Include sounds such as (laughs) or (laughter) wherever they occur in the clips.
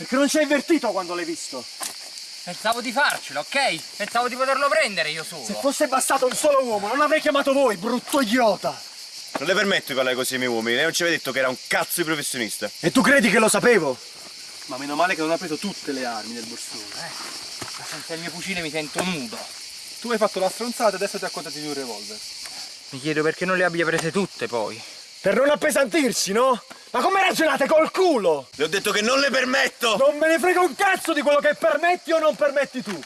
Perché non ci hai avvertito quando l'hai visto. Pensavo di farcelo, ok? Pensavo di poterlo prendere io solo. Se fosse bastato un solo uomo, non avrei chiamato voi, brutto idiota. Non le permetto di parlare così ai miei uomini, lei non ci aveva detto che era un cazzo di professionista. E tu credi che lo sapevo? Ma meno male che non ha preso tutte le armi nel borsone. Ma senza il mio fucile mi sento nudo. Tu hai fatto la stronzata e adesso ti accontenti di un revolver. Mi chiedo perché non le abbia prese tutte poi. Per non appesantirsi, no? Ma come ragionate col culo? Le ho detto che non le permetto! Non me ne frega un cazzo di quello che permetti o non permetti tu.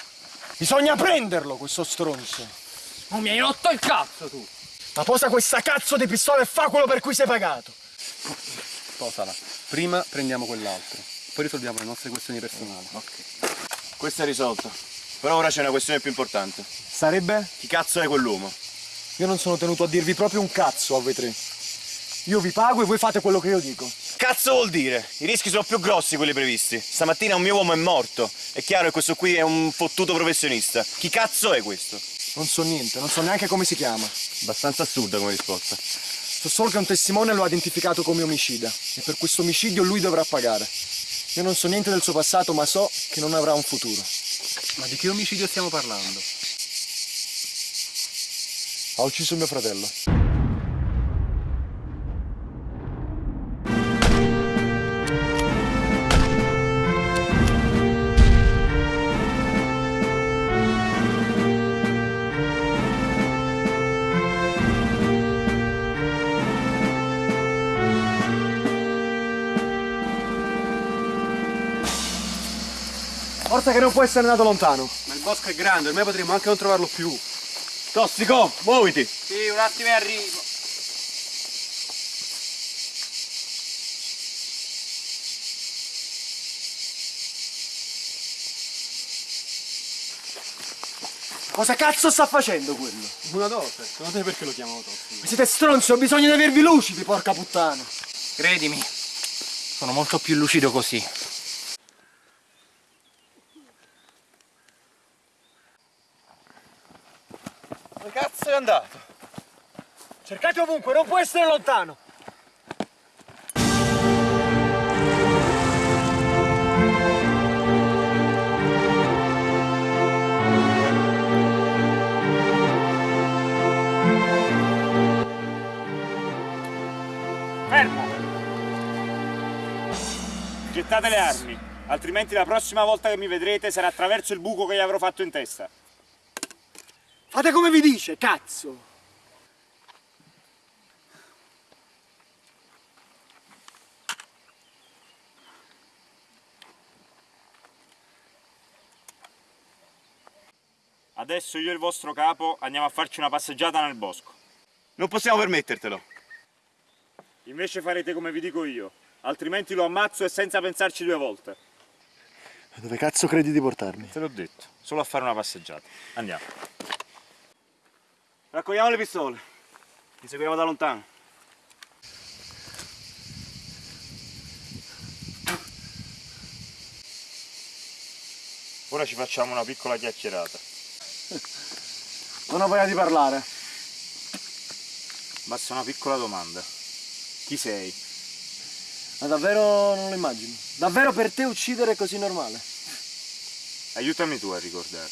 Bisogna prenderlo, questo stronzo. Oh, mi hai rotto il cazzo tu! Ma posa questa cazzo di pistola e fa quello per cui sei pagato. Posala. Prima prendiamo quell'altro. Poi risolviamo le nostre questioni personali. Questa è risolta. Però ora c'è una questione più importante. Sarebbe? Chi cazzo è quell'uomo? Io non sono tenuto a dirvi proprio un cazzo a voi tre. Io vi pago e voi fate quello che io dico. Cazzo vuol dire? I rischi sono più grossi quelli previsti. Stamattina un mio uomo è morto. È chiaro che questo qui è un fottuto professionista. Chi cazzo è questo? Non so niente, non so neanche come si chiama. Abbastanza assurda come risposta. So solo che un testimone lo ha identificato come omicida e per questo omicidio lui dovrà pagare. Io non so niente del suo passato, ma so che non avrà un futuro. Ma di che omicidio stiamo parlando? Ha ucciso mio fratello. Forza che non può essere andato lontano. Ma il bosco è grande, ormai potremmo anche non trovarlo più. Tossico, muoviti! Sì, un attimo e arrivo. Cosa cazzo sta facendo quello? Una dose. Secondo te perché lo chiamano tossico? Ma siete stronzi, ho bisogno di avervi lucidi, porca puttana. Credimi, sono molto più lucido così. Dove cazzo è andato? Cercate ovunque, non può essere lontano. Fermo! Gettate le armi, altrimenti la prossima volta che mi vedrete sarà attraverso il buco che gli avrò fatto in testa. Fate come vi dice, cazzo. Adesso io e il vostro capo andiamo a farci una passeggiata nel bosco. Non possiamo permettertelo. Invece farete come vi dico io, altrimenti lo ammazzo e senza pensarci due volte. Dove cazzo credi di portarmi? Te l'ho detto, solo a fare una passeggiata. Andiamo. Raccogliamo le pistole. Li seguiamo da lontano. Ora ci facciamo una piccola chiacchierata. (laughs) Non ho voglia di parlare. Basta una piccola domanda. Chi sei? Ma davvero non lo immagino. Davvero per te uccidere è così normale? Aiutami tu a ricordare.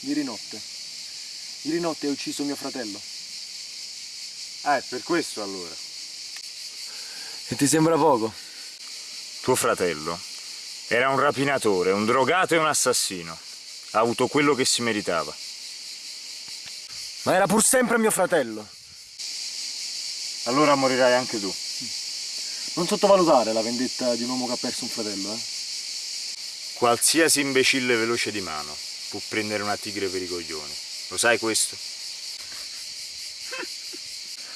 Ieri notte. Ieri notte hai ucciso mio fratello. Ah, è per questo allora. E ti sembra poco? Tuo fratello era un rapinatore, un drogato e un assassino. Ha avuto quello che si meritava. Ma era pur sempre mio fratello. Allora morirai anche tu. Non sottovalutare la vendetta di un uomo che ha perso un fratello, eh? Qualsiasi imbecille veloce di mano può prendere una tigre per i coglioni. Lo sai questo?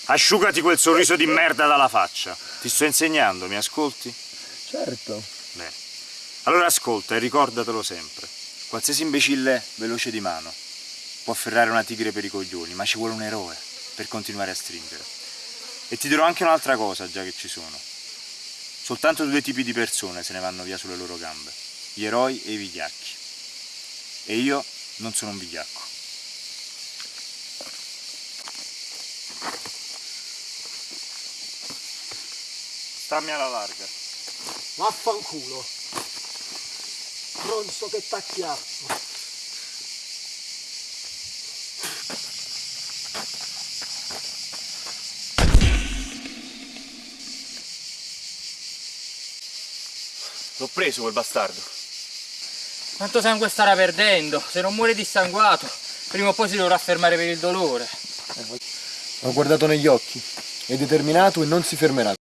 Asciugati quel sorriso di merda dalla faccia. Ti sto insegnando, mi ascolti? Certo. Bene. Allora ascolta e ricordatelo sempre. Qualsiasi imbecille veloce di mano può afferrare una tigre per i coglioni, ma ci vuole un eroe per continuare a stringere. E ti dirò anche un'altra cosa, già che ci sono. Soltanto due tipi di persone se ne vanno via sulle loro gambe. Gli eroi e i vigliacchi. E io non sono un vigliacco. Stammi alla larga. Vaffanculo. Pronto che t'acchiappo. L'ho preso quel bastardo. Quanto sangue starà perdendo? Se non muore dissanguato, prima o poi si dovrà fermare per il dolore. L'ho guardato negli occhi. È determinato e non si fermerà.